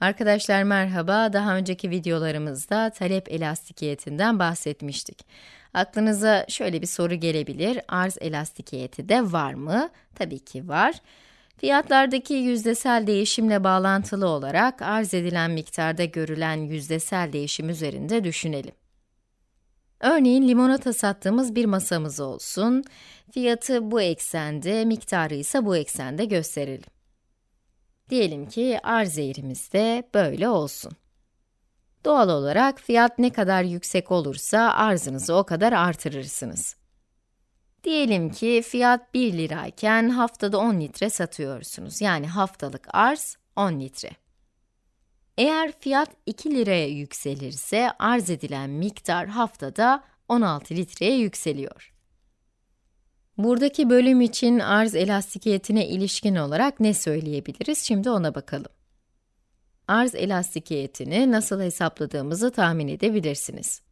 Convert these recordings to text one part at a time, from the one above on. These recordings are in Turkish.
Arkadaşlar merhaba, daha önceki videolarımızda talep elastikiyetinden bahsetmiştik. Aklınıza şöyle bir soru gelebilir, arz elastikiyeti de var mı? Tabii ki var. Fiyatlardaki yüzdesel değişimle bağlantılı olarak arz edilen miktarda görülen yüzdesel değişim üzerinde düşünelim. Örneğin limonata sattığımız bir masamız olsun. Fiyatı bu eksende, miktarı ise bu eksende gösterelim. Diyelim ki arz eğrimiz de böyle olsun. Doğal olarak fiyat ne kadar yüksek olursa arzınızı o kadar artırırsınız. Diyelim ki fiyat 1 lirayken haftada 10 litre satıyorsunuz. Yani haftalık arz 10 litre. Eğer fiyat 2 liraya yükselirse arz edilen miktar haftada 16 litreye yükseliyor. Buradaki bölüm için arz elastikiyetine ilişkin olarak ne söyleyebiliriz? Şimdi ona bakalım. Arz elastikiyetini nasıl hesapladığımızı tahmin edebilirsiniz.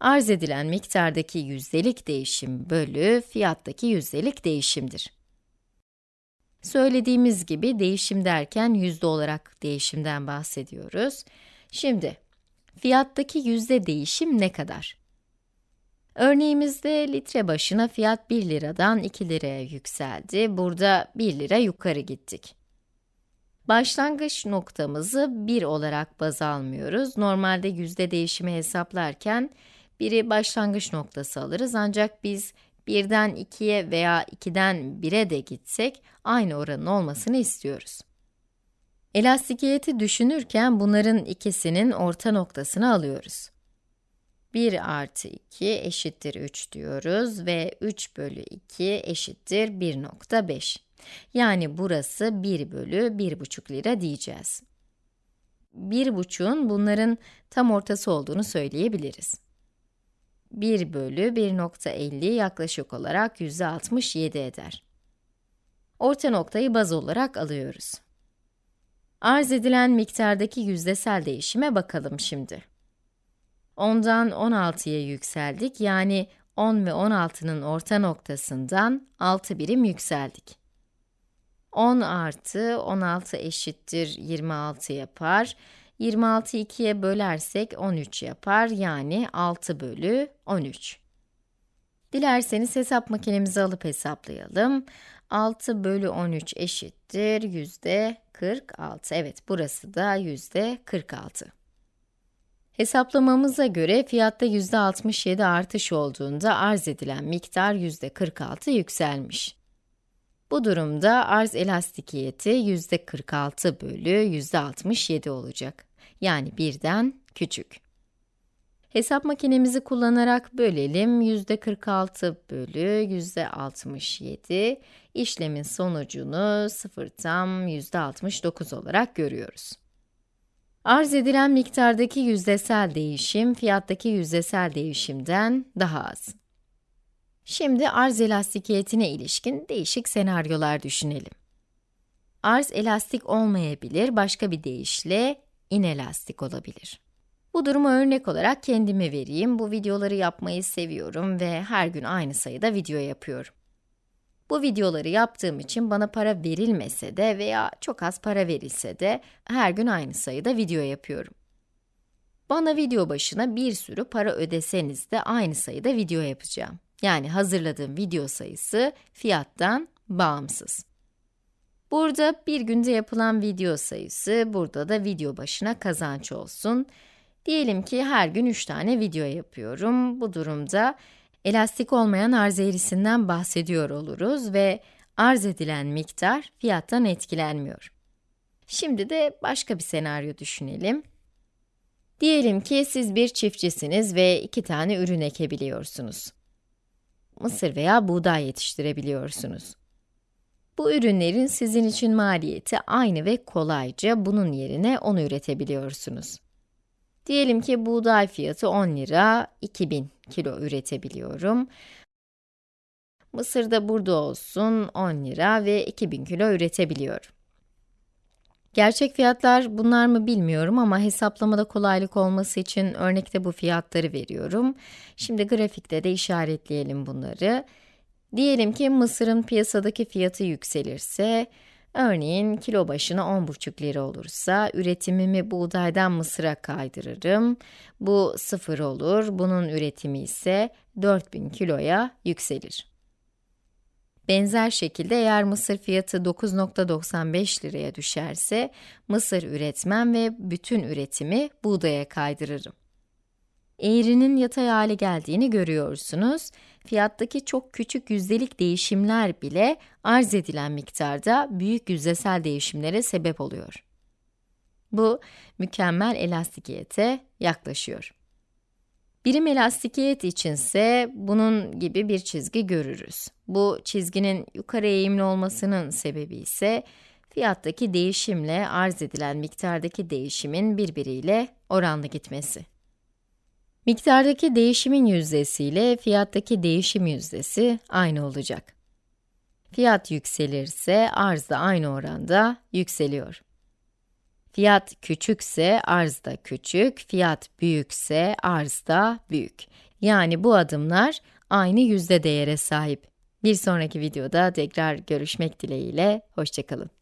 Arz edilen miktardaki yüzdelik değişim bölü fiyattaki yüzdelik değişimdir. Söylediğimiz gibi değişim derken yüzde olarak değişimden bahsediyoruz. Şimdi, fiyattaki yüzde değişim ne kadar? Örneğimizde litre başına fiyat 1 liradan 2 liraya yükseldi. Burada 1 lira yukarı gittik. Başlangıç noktamızı 1 olarak baz almıyoruz. Normalde yüzde değişimi hesaplarken biri başlangıç noktası alırız ancak biz 1'den 2'ye veya 2'den 1'e de gitsek aynı oranın olmasını istiyoruz. Elastikiyeti düşünürken bunların ikisinin orta noktasını alıyoruz. 1 artı 2 eşittir 3 diyoruz ve 3 bölü 2 eşittir 1.5. Yani burası 1 bölü 1,5 lira diyeceğiz. 1,5'un bunların tam ortası olduğunu söyleyebiliriz. 1 bölü 1.50 yaklaşık olarak %67 eder. Orta noktayı baz olarak alıyoruz. Arz edilen miktardaki yüzdesel değişime bakalım şimdi. 10'dan 16'ya yükseldik. Yani 10 ve 16'nın orta noktasından 6 birim yükseldik. 10 artı 16 eşittir 26 yapar. 26 2'ye bölersek 13 yapar. Yani 6 bölü 13. Dilerseniz hesap makinemizi alıp hesaplayalım. 6 bölü 13 eşittir yüzde 46. Evet, burası da yüzde 46. Hesaplamamıza göre fiyatta %67 artış olduğunda arz edilen miktar %46 yükselmiş. Bu durumda arz elastikiyeti %46 bölü %67 olacak. Yani birden küçük. Hesap makinemizi kullanarak bölelim. %46 bölü %67, işlemin sonucunu 0 tam %69 olarak görüyoruz. Arz edilen miktardaki yüzdesel değişim, fiyattaki yüzdesel değişimden daha az. Şimdi arz elastikiyetine ilişkin değişik senaryolar düşünelim. Arz elastik olmayabilir, başka bir deyişle inelastik olabilir. Bu durumu örnek olarak kendime vereyim. Bu videoları yapmayı seviyorum ve her gün aynı sayıda video yapıyorum. Bu videoları yaptığım için bana para verilmese de veya çok az para verilse de her gün aynı sayıda video yapıyorum. Bana video başına bir sürü para ödeseniz de aynı sayıda video yapacağım. Yani hazırladığım video sayısı fiyattan bağımsız. Burada bir günde yapılan video sayısı, burada da video başına kazanç olsun. Diyelim ki her gün 3 tane video yapıyorum. Bu durumda elastik olmayan arz eğrisinden bahsediyor oluruz ve arz edilen miktar fiyattan etkilenmiyor. Şimdi de başka bir senaryo düşünelim. Diyelim ki siz bir çiftçisiniz ve iki tane ürün ekebiliyorsunuz. Mısır veya buğday yetiştirebiliyorsunuz. Bu ürünlerin sizin için maliyeti aynı ve kolayca bunun yerine onu üretebiliyorsunuz. Diyelim ki buğday fiyatı 10 lira, 2000 kilo üretebiliyorum. Mısır da burada olsun 10 lira ve 2000 kilo üretebiliyorum. Gerçek fiyatlar bunlar mı bilmiyorum ama hesaplamada kolaylık olması için örnekte bu fiyatları veriyorum. Şimdi grafikte de işaretleyelim bunları. Diyelim ki mısırın piyasadaki fiyatı yükselirse, Örneğin kilo başına 10,5 lira olursa üretimimi buğdaydan mısıra kaydırırım. Bu 0 olur, bunun üretimi ise 4000 kiloya yükselir. Benzer şekilde eğer mısır fiyatı 9.95 liraya düşerse, mısır üretmem ve bütün üretimi buğdaya kaydırırım. Eğrinin yatay hale geldiğini görüyorsunuz. Fiyattaki çok küçük yüzdelik değişimler bile arz edilen miktarda büyük yüzdesel değişimlere sebep oluyor. Bu, mükemmel elastikiyete yaklaşıyor. Birim elastikiyet içinse bunun gibi bir çizgi görürüz. Bu çizginin yukarı eğimli olmasının sebebi ise fiyattaki değişimle arz edilen miktardaki değişimin birbiriyle oranlı gitmesi. Miktardaki değişimin yüzdesi ile fiyattaki değişim yüzdesi aynı olacak. Fiyat yükselirse arz da aynı oranda yükseliyor. Fiyat küçükse arz da küçük, fiyat büyükse arz da büyük. Yani bu adımlar aynı yüzde değere sahip. Bir sonraki videoda tekrar görüşmek dileğiyle, hoşçakalın.